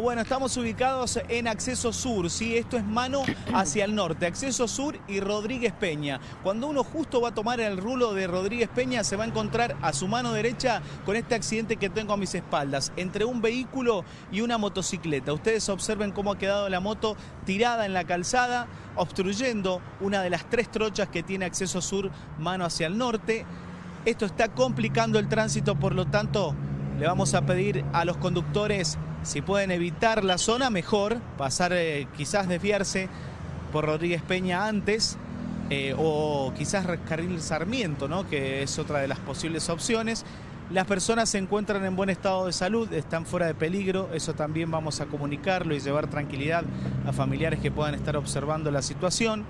Bueno, estamos ubicados en Acceso Sur, ¿sí? Esto es mano hacia el norte, Acceso Sur y Rodríguez Peña. Cuando uno justo va a tomar el rulo de Rodríguez Peña, se va a encontrar a su mano derecha con este accidente que tengo a mis espaldas, entre un vehículo y una motocicleta. Ustedes observen cómo ha quedado la moto tirada en la calzada, obstruyendo una de las tres trochas que tiene Acceso Sur, mano hacia el norte. Esto está complicando el tránsito, por lo tanto, le vamos a pedir a los conductores si pueden evitar la zona, mejor. Pasar, eh, quizás desviarse por Rodríguez Peña antes. Eh, o quizás carril Sarmiento, ¿no? que es otra de las posibles opciones. Las personas se encuentran en buen estado de salud, están fuera de peligro, eso también vamos a comunicarlo y llevar tranquilidad a familiares que puedan estar observando la situación.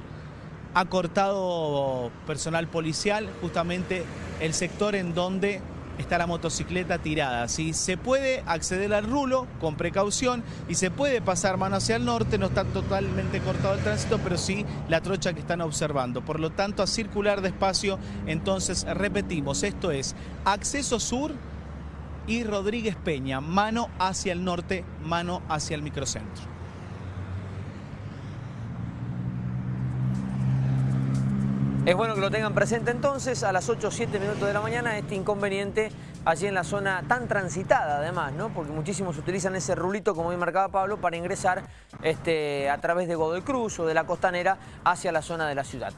Ha cortado personal policial justamente el sector en donde está la motocicleta tirada. ¿sí? Se puede acceder al rulo con precaución y se puede pasar mano hacia el norte, no está totalmente cortado el tránsito, pero sí la trocha que están observando. Por lo tanto, a circular despacio, entonces repetimos, esto es acceso sur y Rodríguez Peña, mano hacia el norte, mano hacia el microcentro. Es bueno que lo tengan presente entonces a las 8 o 7 minutos de la mañana este inconveniente allí en la zona tan transitada además, ¿no? Porque muchísimos utilizan ese rulito, como bien marcaba Pablo, para ingresar este, a través de Godoy Cruz o de la Costanera hacia la zona de la ciudad.